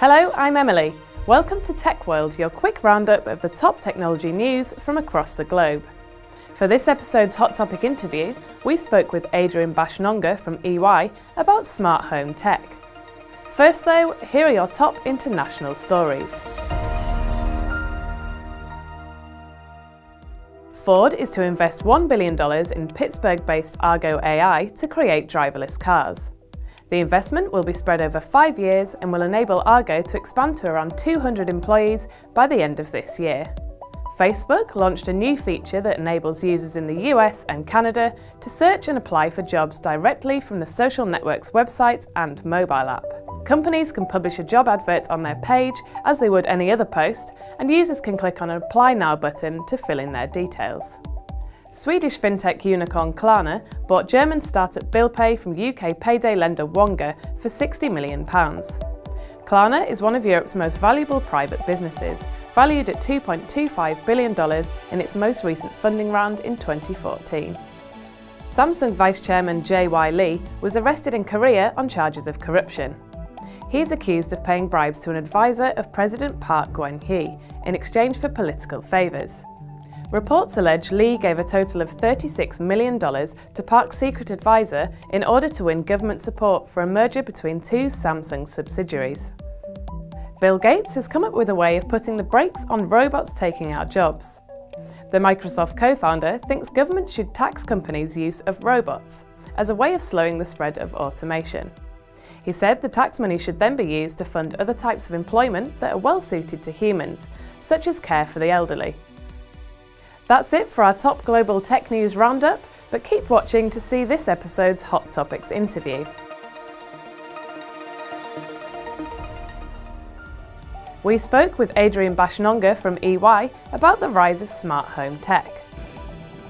Hello, I'm Emily. Welcome to Tech World, your quick roundup of the top technology news from across the globe. For this episode's Hot Topic interview, we spoke with Adrian Baschnonga from EY about smart home tech. First though, here are your top international stories. Ford is to invest $1 billion in Pittsburgh-based Argo AI to create driverless cars. The investment will be spread over five years and will enable Argo to expand to around 200 employees by the end of this year. Facebook launched a new feature that enables users in the US and Canada to search and apply for jobs directly from the social network's website and mobile app. Companies can publish a job advert on their page as they would any other post, and users can click on an Apply Now button to fill in their details. Swedish fintech unicorn Klarna bought German startup BillPay from UK payday lender Wonga for £60 million. Klarna is one of Europe's most valuable private businesses, valued at $2.25 billion in its most recent funding round in 2014. Samsung Vice Chairman J.Y. Lee was arrested in Korea on charges of corruption. He is accused of paying bribes to an advisor of President Park Geun-hye in exchange for political favours. Reports allege Lee gave a total of $36 million to Park's secret advisor in order to win government support for a merger between two Samsung subsidiaries. Bill Gates has come up with a way of putting the brakes on robots taking our jobs. The Microsoft co-founder thinks government should tax companies' use of robots as a way of slowing the spread of automation. He said the tax money should then be used to fund other types of employment that are well suited to humans, such as care for the elderly. That's it for our top global tech news roundup, but keep watching to see this episode's Hot Topics interview. We spoke with Adrian Baschnonga from EY about the rise of smart home tech.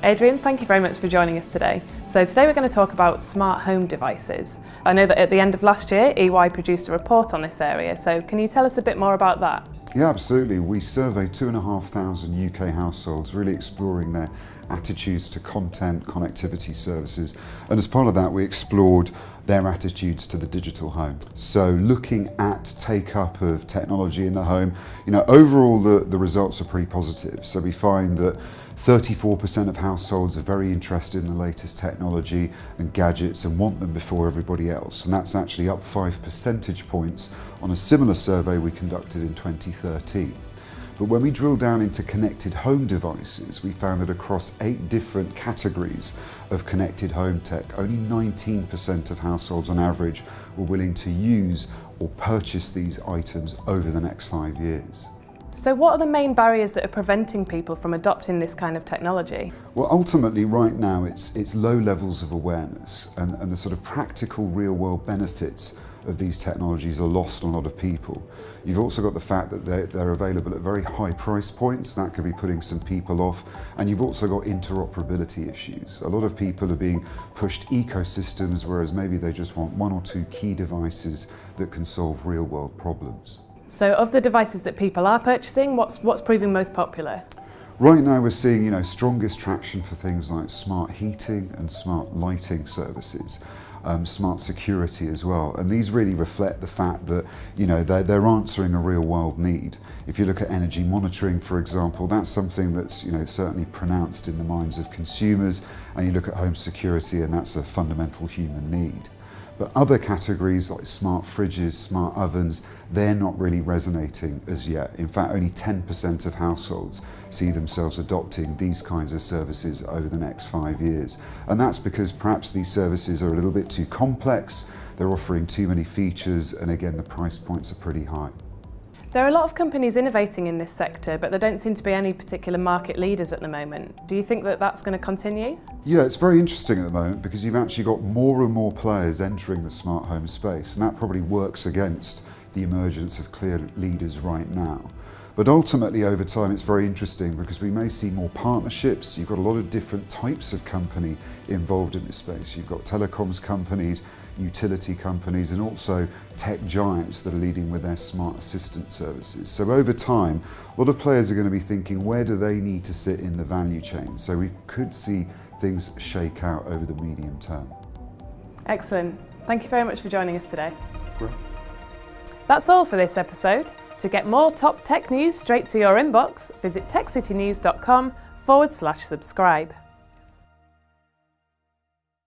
Adrian, thank you very much for joining us today. So today we're going to talk about smart home devices. I know that at the end of last year, EY produced a report on this area, so can you tell us a bit more about that? Yeah, absolutely. We surveyed 2,500 UK households, really exploring their attitudes to content, connectivity services. And as part of that, we explored their attitudes to the digital home. So looking at take up of technology in the home, you know, overall the, the results are pretty positive. So we find that 34% of households are very interested in the latest technology and gadgets and want them before everybody else. And that's actually up five percentage points on a similar survey we conducted in 2013. But when we drill down into connected home devices, we found that across eight different categories of connected home tech, only 19% of households on average were willing to use or purchase these items over the next five years. So what are the main barriers that are preventing people from adopting this kind of technology? Well, ultimately right now it's, it's low levels of awareness and, and the sort of practical real world benefits of these technologies are lost on a lot of people. You've also got the fact that they're, they're, available at very high price points, that could be putting some people off, and you've also got interoperability issues. A lot of people are being pushed ecosystems, whereas maybe they just want one or two key devices that can solve real world problems. So of the devices that people are purchasing, what's, what's proving most popular? Right now we're seeing you know, strongest traction for things like smart heating and smart lighting services. Um, smart security as well. And these really reflect the fact that you know they're, they're answering a real world need. If you look at energy monitoring, for example, that's something that's you know certainly pronounced in the minds of consumers. And you look at home security, and that's a fundamental human need. But other categories like smart fridges, smart ovens, they're not really resonating as yet. In fact, only 10% of households see themselves adopting these kinds of services over the next five years. And that's because perhaps these services are a little bit too complex, they're offering too many features, and again, the price points are pretty high. There are a lot of companies innovating in this sector, but there don't seem to be any particular market leaders at the moment. Do you think that that's going to continue? Yeah, it's very interesting at the moment because you've actually got more and more players entering the smart home space, and that probably works against the emergence of clear leaders right now. But ultimately over time it's very interesting because we may see more partnerships. You've got a lot of different types of company involved in this space. You've got telecoms companies, utility companies and also tech giants that are leading with their smart assistant services. So over time, a lot of players are going to be thinking where do they need to sit in the value chain? So we could see things shake out over the medium term. Excellent. Thank you very much for joining us today. Great. That's all for this episode. To get more top tech news straight to your inbox, visit techcitynews.com forward slash subscribe.